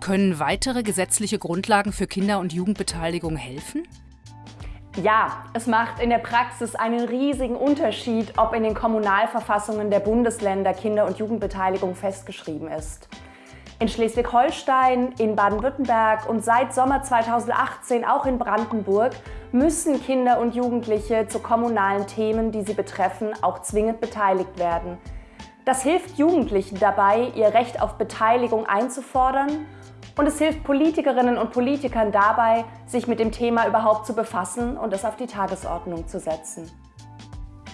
Können weitere gesetzliche Grundlagen für Kinder- und Jugendbeteiligung helfen? Ja, es macht in der Praxis einen riesigen Unterschied, ob in den Kommunalverfassungen der Bundesländer Kinder- und Jugendbeteiligung festgeschrieben ist. In Schleswig-Holstein, in Baden-Württemberg und seit Sommer 2018 auch in Brandenburg müssen Kinder und Jugendliche zu kommunalen Themen, die sie betreffen, auch zwingend beteiligt werden. Das hilft Jugendlichen dabei, ihr Recht auf Beteiligung einzufordern und es hilft Politikerinnen und Politikern dabei, sich mit dem Thema überhaupt zu befassen und es auf die Tagesordnung zu setzen.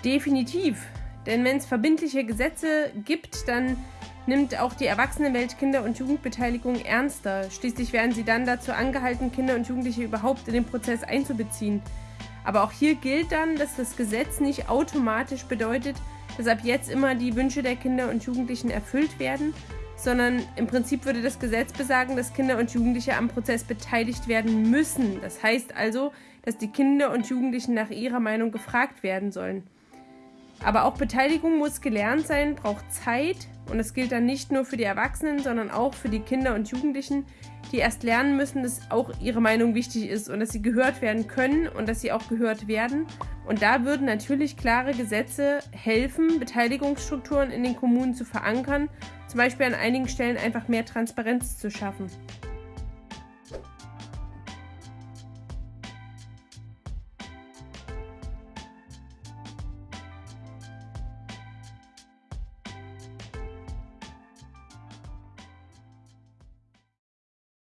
Definitiv. Denn wenn es verbindliche Gesetze gibt, dann nimmt auch die Erwachsenenwelt Kinder- und Jugendbeteiligung ernster. Schließlich werden sie dann dazu angehalten, Kinder und Jugendliche überhaupt in den Prozess einzubeziehen. Aber auch hier gilt dann, dass das Gesetz nicht automatisch bedeutet, dass ab jetzt immer die Wünsche der Kinder und Jugendlichen erfüllt werden, sondern im Prinzip würde das Gesetz besagen, dass Kinder und Jugendliche am Prozess beteiligt werden müssen. Das heißt also, dass die Kinder und Jugendlichen nach ihrer Meinung gefragt werden sollen. Aber auch Beteiligung muss gelernt sein, braucht Zeit und das gilt dann nicht nur für die Erwachsenen, sondern auch für die Kinder und Jugendlichen, die erst lernen müssen, dass auch ihre Meinung wichtig ist und dass sie gehört werden können und dass sie auch gehört werden. Und da würden natürlich klare Gesetze helfen, Beteiligungsstrukturen in den Kommunen zu verankern, zum Beispiel an einigen Stellen einfach mehr Transparenz zu schaffen.